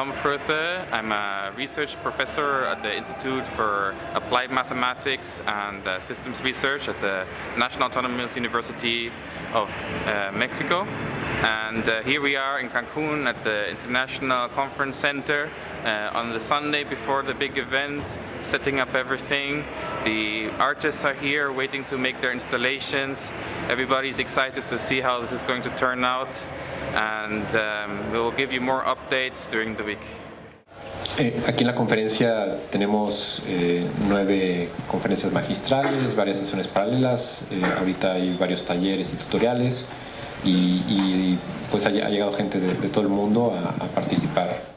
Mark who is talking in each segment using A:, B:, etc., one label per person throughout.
A: Tom Froese. I'm a research professor at the Institute for Applied Mathematics and uh, Systems Research at the National Autonomous University of uh, Mexico. And uh, here we are in Cancun at the International Conference Center uh, on the Sunday before the big event, setting up everything. The artists are here waiting to make their installations. Everybody's excited to see how this is going to turn out. And um, we'll give you more updates during the week.
B: Eh, aquí en la conferencia tenemos eh, nueve conferencias magistrales, varias sesiones paralelas, eh, ahorita hay varios talleres y tutoriales y, pues ha, llegado gente de, todo el mundo a participar.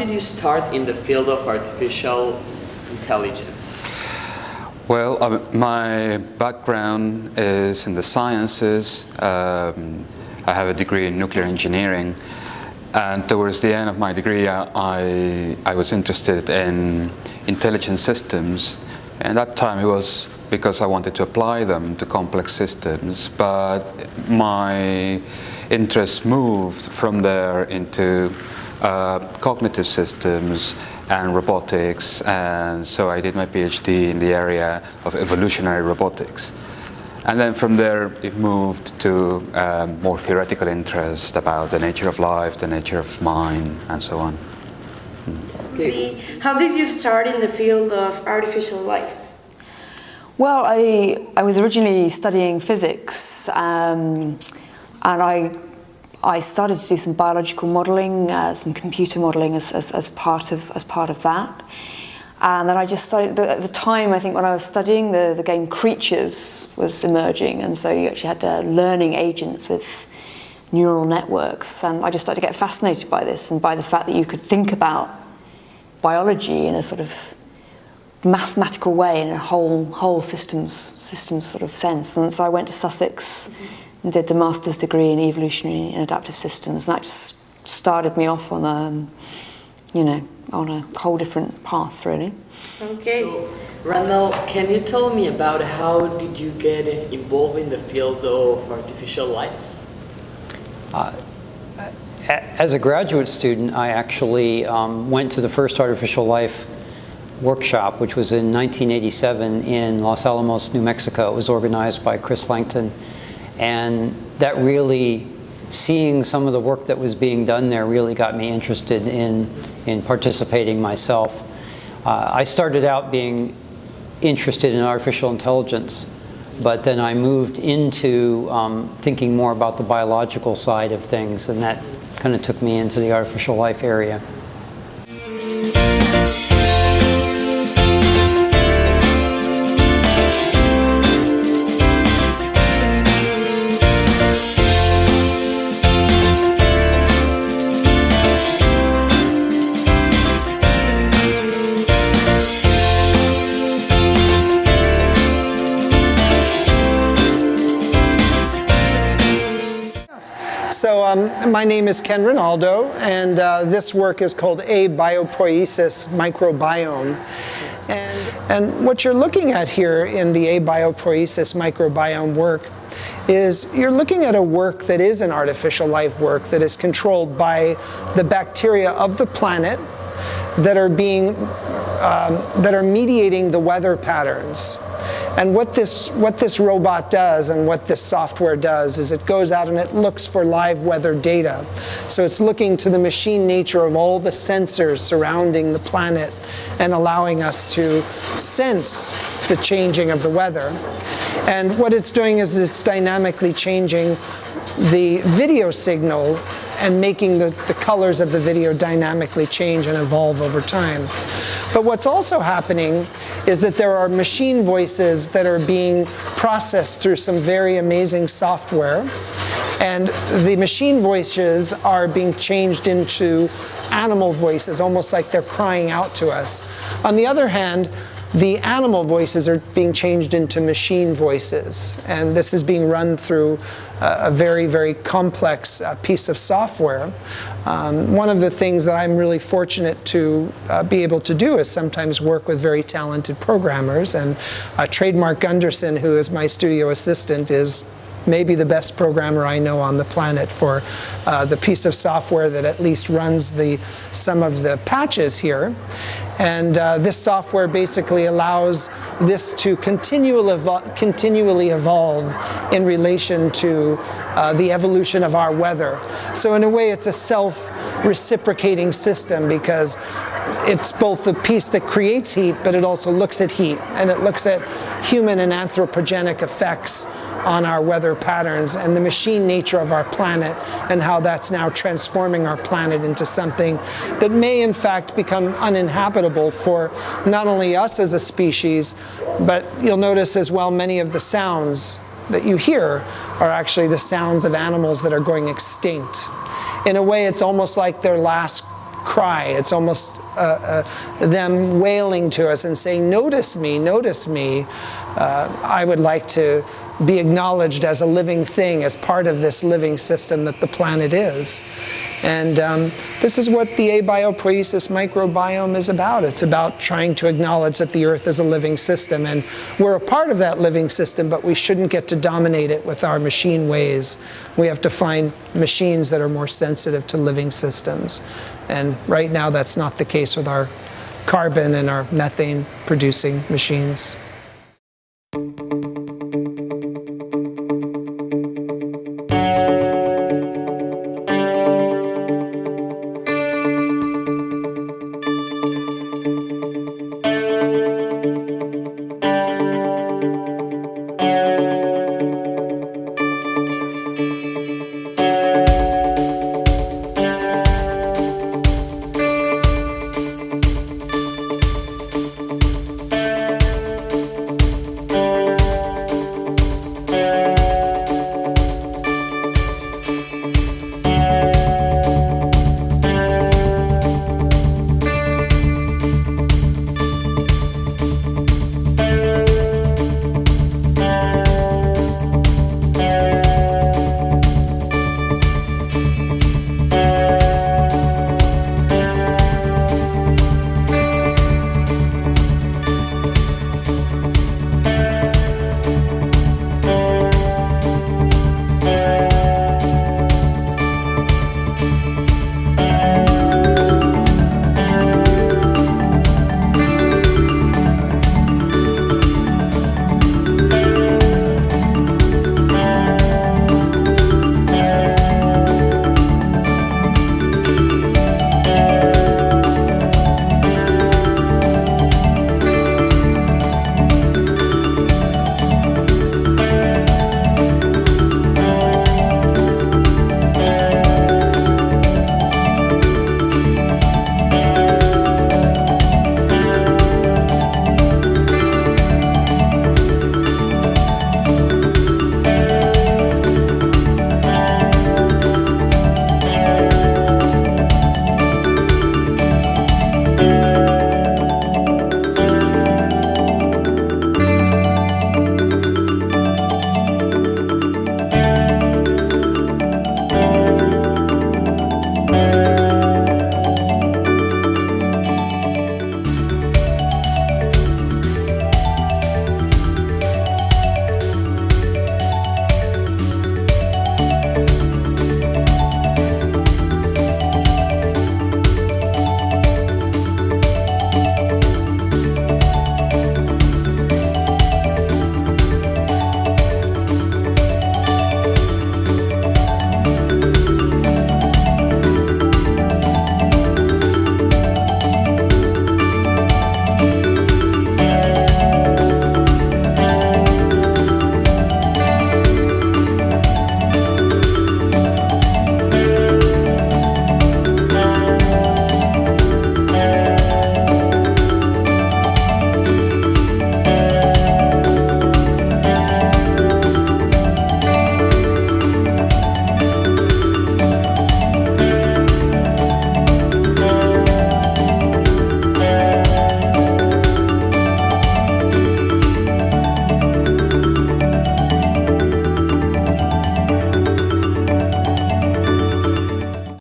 C: Did you start in the field of artificial intelligence?
D: Well, um, my background is in the sciences. Um, I have a degree in nuclear engineering. And towards the end of my degree, I, I was interested in intelligent systems. And that time it was because I wanted to apply them to complex systems. But my interest moved from there into uh, cognitive systems and robotics and so I did my PhD in the area of evolutionary robotics. And then from there it moved to um, more theoretical interest about the nature of life, the nature of mind and so on.
E: Okay. How did you start in the field of artificial life?
F: Well, I, I was originally studying physics um, and I I started to do some biological modelling, uh, some computer modelling as, as, as, part of, as part of that. And then I just started, the, at the time I think when I was studying, the, the game Creatures was emerging. And so you actually had uh, learning agents with neural networks. And I just started to get fascinated by this and by the fact that you could think about biology in a sort of mathematical way in a whole whole systems systems sort of sense. And so I went to Sussex mm -hmm and did the master's degree in evolutionary and adaptive systems. And that just started me off on a, um, you know, on a whole different path, really.
C: Okay. So, Randall, can you tell me about how did you get involved in the field of artificial life?
G: Uh, as a graduate student, I actually um, went to the first artificial life workshop, which was in 1987 in Los Alamos, New Mexico. It was organized by Chris Langton and that really, seeing some of the work that was being done there really got me interested in, in participating myself. Uh, I started out being interested in artificial intelligence, but then I moved into um, thinking more about the biological side of things, and that kind of took me into the artificial life area.
H: My name is Ken Rinaldo, and uh, this work is called Abiopoiesis microbiome. And, and what you're looking at here in the Abiopoiesis microbiome work is you're looking at a work that is an artificial life work that is controlled by the bacteria of the planet that are being um, that are mediating the weather patterns. And what this, what this robot does and what this software does is it goes out and it looks for live weather data. So it's looking to the machine nature of all the sensors surrounding the planet and allowing us to sense the changing of the weather. And what it's doing is it's dynamically changing the video signal and making the, the colors of the video dynamically change and evolve over time. But what's also happening is that there are machine voices that are being processed through some very amazing software. And the machine voices are being changed into animal voices, almost like they're crying out to us. On the other hand, the animal voices are being changed into machine voices. And this is being run through a very, very complex uh, piece of software. Um, one of the things that I'm really fortunate to uh, be able to do is sometimes work with very talented programmers. And uh, Trademark Gunderson, who is my studio assistant, is maybe the best programmer I know on the planet for uh, the piece of software that at least runs the some of the patches here. And uh, this software basically allows this to continually, evol continually evolve in relation to uh, the evolution of our weather. So in a way it's a self-reciprocating system because it's both the piece that creates heat, but it also looks at heat, and it looks at human and anthropogenic effects on our weather patterns and the machine nature of our planet and how that's now transforming our planet into something that may in fact become uninhabitable for not only us as a species, but you'll notice as well many of the sounds that you hear are actually the sounds of animals that are going extinct. In a way, it's almost like their last cry. It's almost uh, uh, them wailing to us and saying, notice me, notice me. Uh, I would like to be acknowledged as a living thing, as part of this living system that the planet is. And um, this is what the abiopoiesis microbiome is about. It's about trying to acknowledge that the Earth is a living system, and we're a part of that living system, but we shouldn't get to dominate it with our machine ways. We have to find machines that are more sensitive to living systems. And right now that's not the case with our carbon and our methane producing machines.